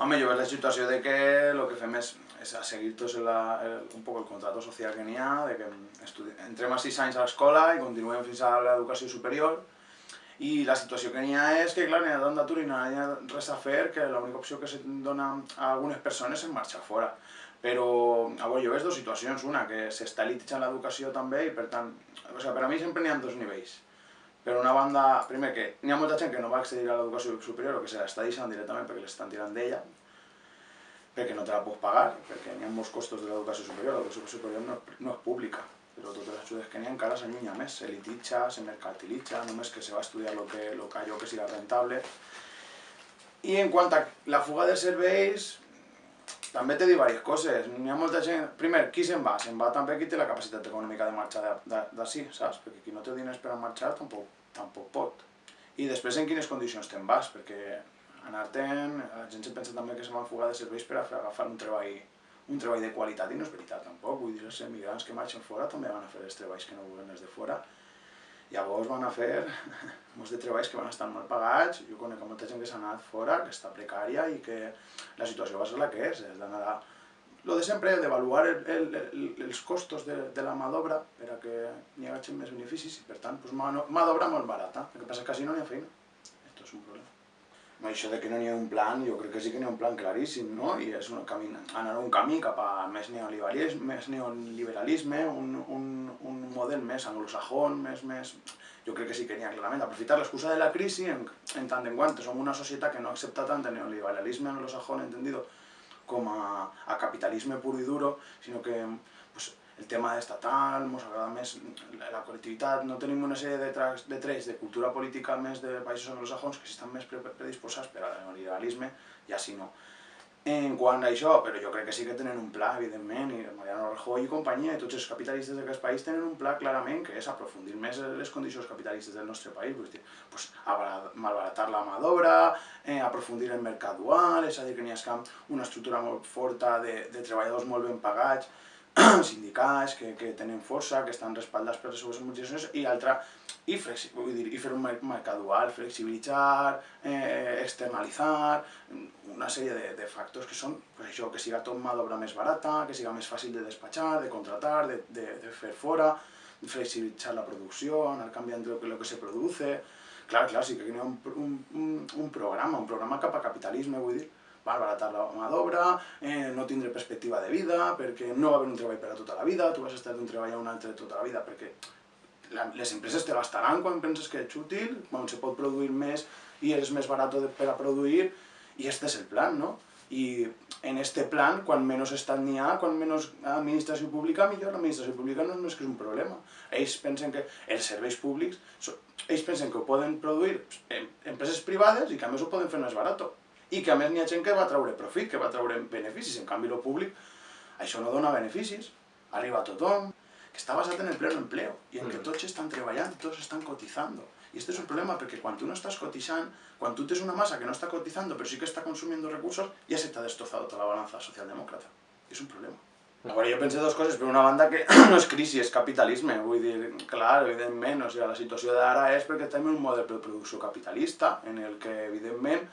Home, jo veig la situació de que el que fem és, és a seguir tot el, el, un poc el contrato social que n'hi ha, de que estudi... entrem a 6 anys a l'escola i continuem fins a l'educació superior, i la situació que n'hi ha és que, clar, n'hi ha tant d'atur i no hi ha res a fer, que l'única opció que se dona a algunes persones és marxar fora. Però, a veure, jo veig dues situacions, una, que s'està elititzant l'educació també i per tant, o sigui, per a mi sempre n'hi ha dos nivells. Per una banda, primer que n'hi ha molta que no va accedir a l'educació superior o que se l'està deixant directament perquè l'estan tirant d'ella, perquè no te la pots pagar, perquè n'hi ha costos de l'educació superior, l'educació superior no, no és pública, però totes les ajudes que n'hi ha encara s'allunya més, se lititza, se mercantilitza, només que se va estudiar lo que, lo que que siga rentable. I en quant a la fuga de serveis, també te dic diverses coses. N'hi ha molta gent... Primer, qui se'n va? Se'n va també qui té la capacitat econòmica de marxar d'ací, saps? Perquè qui no té diners per a marxar tampoc, tampoc pot. I després en quines condicions te'n vas, perquè anar-te'n... La gent se pensa també que se van fugar de serveis per a agafar un treball, un treball de qualitat, i no és veritat tampoc. Vull dir, els emigrants que marxen fora també van a fer els treballs que no volen els de fora. Llavors van a fer molts de treballs que van estar mal pagats, jo conec molta gent que s'ha anat fora, que està precària i que la situació va ser la que és, és d'anar a... Lo de sempre, el, el, el, els costos de, de la mà d'obra per a que n'hi hagi més beneficis i per tant pues, mà, mà d'obra molt barata, el que passa que quasi no n'hi ha feina. Esto és un problema. Això de que no n'hi ha un plan, jo crec que sí que n'hi ha un plan claríssim, no? I és un camí, anar un camí cap a més neoliberalisme, més neoliberalisme un, un, un model més anglosajón, més, més... Jo crec que sí que n'hi ha clarament. Aprofitar l'excusa de la crisi en, en tant en quant som una societat que no accepta tant el neoliberalisme anglosajón entendido com a, a capitalisme puro i duro, sinó que pues, el tema estatal, ens agrada més la col·lectivitat, no tenim una sèrie de, tracks, de trets de cultura política més de països anglosajons que estan més predisposats per al neoliberalisme, ja si no. En quant a això, però jo crec que sí que tenen un pla, evidentment, i Mariano Rajoy i companyia, i tots els capitalistes d'aquest país tenen un pla clarament que és aprofundir més les condicions capitalistes del nostre país, vull dir, pues, malbaratar la mà d'obra, eh, aprofundir el mercat dual, és a dir, que n'hi ha una estructura molt forta de, de treballadors molt ben pagats, sindicats que, que tenen força, que estan respaldats per les seves organitzacions, i altra, i, vull dir, i fer un mercat dual, flexibilitzar, eh, externalitzar, una sèrie de, de factors que són, pues això, que siga tot mà d'obra més barata, que siga més fàcil de despatxar, de contratar, de, de, de fer fora, flexibilitzar la producció, anar canviant el que, lo que se produce, clar, clar, sí que hi ha un, un, un, programa, un programa cap a capitalisme, vull dir, baratar la mà d'obra, eh, no tindre perspectiva de vida, perquè no va haver un treball per a tota la vida, tu vas estar d'un treball a un altre tota la vida, perquè les empreses te gastaran quan penses que ets útil, quan se pot produir més i és més barat per a produir, i este és el plan, no? I en este plan, quan menys estat n'hi ha, quan menys administració pública, millor l'administració pública no és que és un problema. Ells pensen que els serveis públics, ells pensen que ho poden produir empreses privades i que a més ho poden fer més barat i que a més n'hi ha gent que va treure profit, que va treure beneficis, en canvi el públic això no dona beneficis, arriba a tothom, que està basat en el pleno empleo, i en que mm. tots estan treballant, tots estan cotitzant. I aquest és un problema perquè quan tu no estàs cotitzant, quan tu tens una massa que no està cotitzant però sí que està consumiendo recursos, ja se t'ha destrozado tota la balança socialdemòcrata. És un problema. Llavors jo pensé dues coses, per una banda que no és crisi, és capitalisme, vull dir, clar, evidentment, o sigui, la situació d'ara és perquè tenim un model de producció capitalista en el que, evidentment,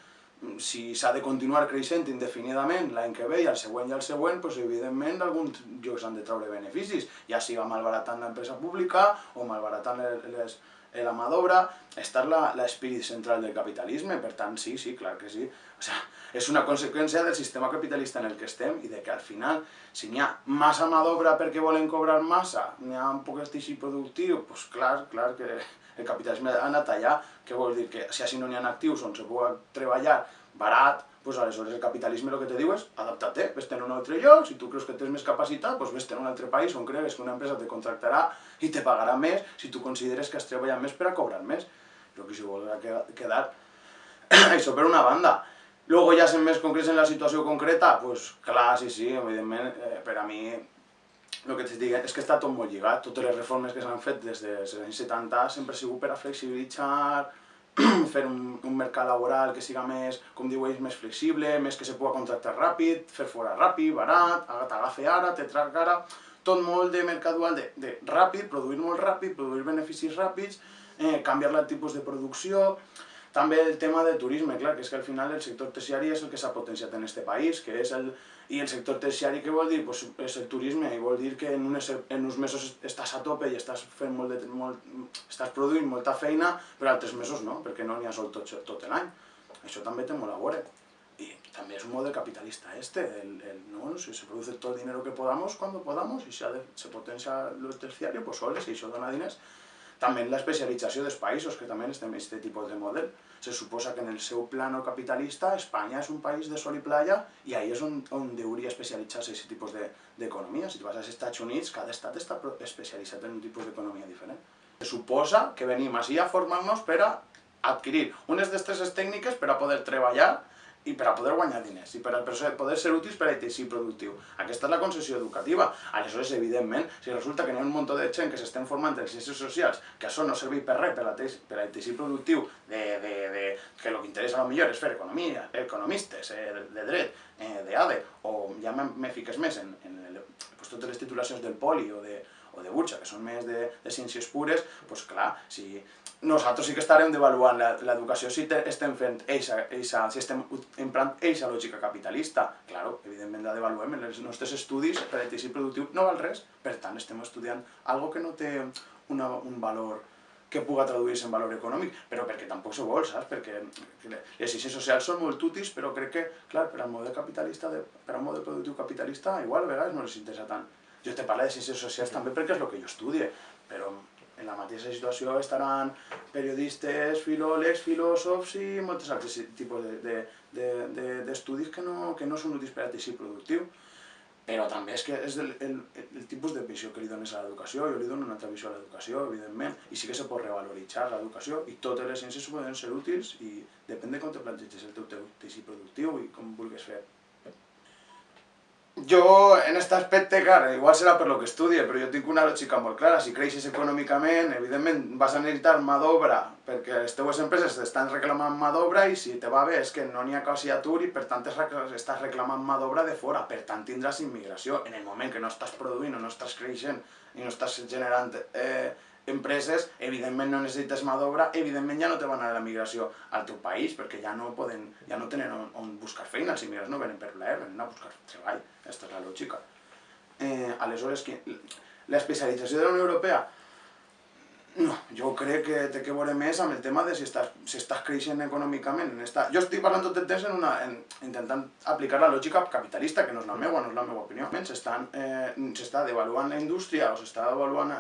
si s'ha de continuar creixent indefinidament l'any que ve i el següent i el següent, doncs, evidentment alguns llocs han de treure beneficis, ja siga malbaratant l'empresa pública o malbaratant les, la mà d'obra, està l'espírit central del capitalisme, per tant, sí, sí, clar que sí. O sea, és una conseqüència del sistema capitalista en el que estem i de que al final, si n'hi ha massa mà d'obra perquè volen cobrar massa, n'hi ha un poc teixit productiu, doncs clar, clar que el capitalisme ha anat allà, què vol dir? Que si així no n'hi ha actius on se pugui treballar barat, doncs aleshores el capitalisme el que te diu és adapta-te, vés en un altre lloc, si tu creus que tens més capacitat, doncs vés en un altre país on cregues que una empresa te contractarà i te pagarà més si tu consideres que has treballat més per a cobrar més. Però que si vols quedar... Això per una banda. Luego ja sent més concrets en la situació concreta, doncs clar, sí, sí, evidentment, eh, per a mi el que t'estic dient és que està tot molt lligat, totes les reformes que s'han fet des dels anys 70 sempre ha sigut per a flexibilitzar, fer un, un mercat laboral que siga més, com diu ells, més flexible, més que se pugui contractar ràpid, fer fora ràpid, barat, t'agafa ara, te trac ara, tot molt de mercat dual, de, de ràpid, produir molt ràpid, produir beneficis ràpids, eh, canviar el tipus de producció, també el tema del turisme, clar, que és que al final el sector terciari és el que s'ha potenciat en este país, que és el... I el sector terciari què vol dir? Pues és el turisme, i vol dir que en, unes, en uns mesos estàs a tope i estàs fent molt de, molt, estàs produint molta feina, però altres mesos no, perquè no n'hi ha sol tot, tot l'any. Això també té molt a veure. Y también es un modelo capitalista este, el, el, ¿no? Si se produce todo el dinero que podamos, cuando podamos, y se, se potencia lo terciario, pues soles, si això dona diners. També la especialització dels països, que també estem en aquest tipus de model. Se suposa que en el seu plano capitalista Espanya és un país de sol i playa i ahí és on, on hauria especialitzar-se aquest tipus d'economia. De, si tu vas als Estats Units, cada estat està especialitzat en un tipus d'economia diferent. Se suposa que venim així a formar-nos per a adquirir unes destreses tècniques per a poder treballar i per a poder guanyar diners, i per a poder ser útils per a teixit productiu. Aquesta és la concessió educativa. Aleshores, evidentment, si resulta que hi ha un munt de gent que s'estem formant en ciències socials, que això no serveix per res per a, teixit productiu, de, de, de, que el que interessa a millor és fer economia, economistes, eh, de dret, eh, d'ADE, o ja me fiques més en, en el, pues, totes les titulacions del poli o de, o de Burxa, que són més de, de ciències pures, doncs clar, si nosaltres sí que estarem devaluant l'educació si estem fent eixa, eixa, si estem emprant eixa lògica capitalista. Claro, evidentment la devaluem en els nostres estudis per teixit productiu no val res, per tant estem estudiant algo que no té una, un valor que puga traduir-se en valor econòmic, però perquè tampoc se vol, saps? Perquè les ciències socials són molt útils, però crec que, clar, per al model capitalista, de, per al model productiu capitalista, igual a vegades no les interessa tant. Jo te parlo de ciències socials també perquè és el que jo estudie, però en la mateixa situació estaran periodistes, filòlegs, filòsofs i molts altres tipus d'estudis de, de, que, no, que no són útils per a teixit productiu. Però també és que és el, el, el tipus de visió que li dones a l'educació, jo li dono una altra visió a l'educació, evidentment, i sí que se pot revaloritzar l'educació, i totes les ciències poden ser útils, i depèn de com te planteges el teu teixit productiu i com vulguis fer jo, en aquest aspecte, clar, igual serà per lo que estudie, però jo tinc una lògica molt clara. Si creixes econòmicament, evidentment vas a necessitar mà d'obra, perquè les teves empreses estan reclamant mà d'obra i si te va bé és que no n'hi ha quasi atur i per tant estàs reclamant mà d'obra de fora, per tant tindràs immigració. En el moment que no estàs produint o no estàs creixent i no estàs generant eh, empreses, evidentment no necessites mà d'obra, evidentment ja no te van a la migració al teu país, perquè ja no poden, ja no tenen on, on buscar feina, els immigrants no venen per plaer, venen a buscar treball, aquesta és la lògica. Eh, aleshores, l'especialització de la Unió Europea no, jo crec que té que veure més amb el tema de si estàs, si estàs creixent econòmicament. En esta... Jo estic parlant tot el temps en una, en, intentant aplicar la lògica capitalista, que no és la meva, no és la meva opinió. S'està eh, devaluant la indústria o s'està devaluant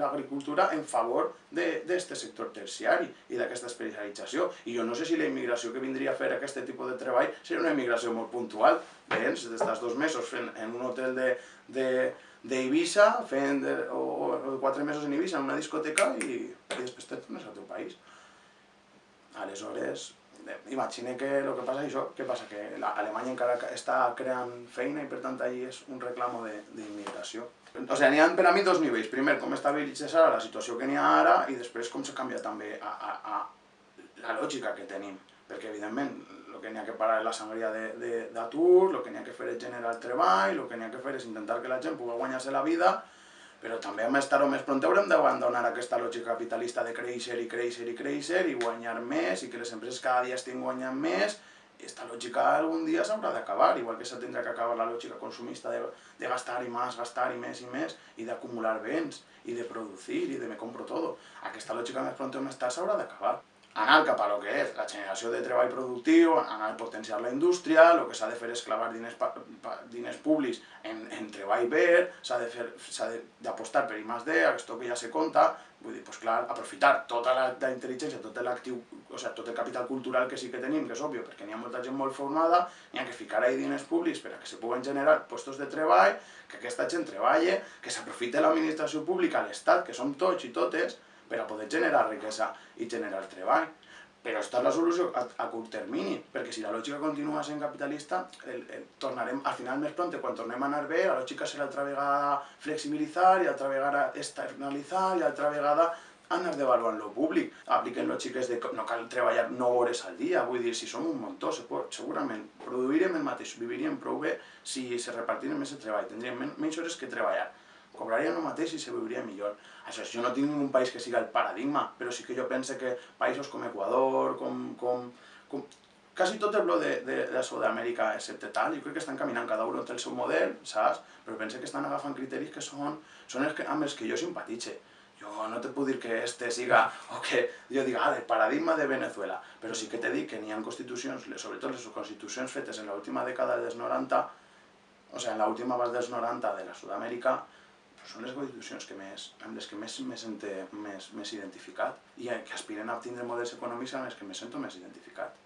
l'agricultura en favor d'aquest sector terciari i d'aquesta especialització. I jo no sé si la immigració que vindria a fer aquest tipus de treball seria una immigració molt puntual. Vens, estàs dos mesos fent en un hotel de, de d'Eivissa, fent o, o quatre mesos en Eivissa en una discoteca i, i després te tornes al teu país. Aleshores, imagine que el que passa és això, què passa? Que Alemanya encara està creant feina i per tant allí és un reclamo d'immigració. O sigui, n'hi ha per a mi dos nivells. Primer, com estabilitzes ara la situació que n'hi ha ara i després com se canvia també a, a, a la lògica que tenim. Perquè, evidentment, que n'hi ha que parar la sangria d'atur, el que n'hi ha que fer és generar treball, el que n'hi ha que fer és intentar que la gent pugui guanyar-se la vida, però també més tard o més pront haurem d'abandonar aquesta lògica capitalista de créixer i créixer i créixer i guanyar més i que les empreses cada dia estiguin guanyant més aquesta lògica algun dia s'haurà d'acabar, igual que s'ha que acabar la lògica consumista de, de gastar i més, gastar i més i més i d'acumular béns i de producir i de me compro todo. Aquesta lògica més pront o més tard s'haurà d'acabar anar cap a lo que és la generació de treball productiu, anar a potenciar la indústria, el que s'ha de fer és clavar diners, pa, pa, diners públics en, en treball verd, s'ha d'apostar per I més D, això que ja se compta, vull dir, pues clar, aprofitar tota la, la intel·ligència, tot l'actiu, o sigui, tot el capital cultural que sí que tenim, que és òbvio, perquè n'hi ha molta gent molt formada, n'hi ha que ficar ahí diners públics per a que se puguen generar postos de treball, que aquesta gent treballe, que s'aprofite l'administració pública, l'Estat, que som tots i totes, per a poder generar riquesa i generar treball. Però és la solució a, a curt termini, perquè si la lògica continua sent capitalista, el, el, tornarem, al final més pront, quan tornem a anar bé, la lògica serà altra vegada flexibilitzar, i altra vegada externalitzar, i altra vegada anar devaluant lo públic. Apliquen lògiques de no cal treballar 9 hores al dia, vull dir, si som un muntó, se pot, segurament produirem el mateix, viviríem prou bé si se repartirem més el treball, tindríem men menys hores que treballar cobrarien el mateix i se viuria millor. Això, jo no tinc ningú país que siga el paradigma, però sí que jo pense que països com Equador, com, com, com quasi tot el bloc de, de, de Sud-amèrica, excepte tal, jo crec que estan caminant, cada un té el seu model, saps? Però pense que estan agafant criteris que són, són els que, amb els que jo simpatitxe. Jo no te puc dir que este siga, o que jo diga, ah, el paradigma de Venezuela, però sí que te dic que n'hi ha constitucions, sobretot les constitucions fetes en l'última dècada dels 90, o sigui, en l'última base dels 90 de la Sud-amèrica, són les constitucions que més, amb les que més me sento més, més identificat i que aspiren a tindre models econòmics amb els que me sento més identificat.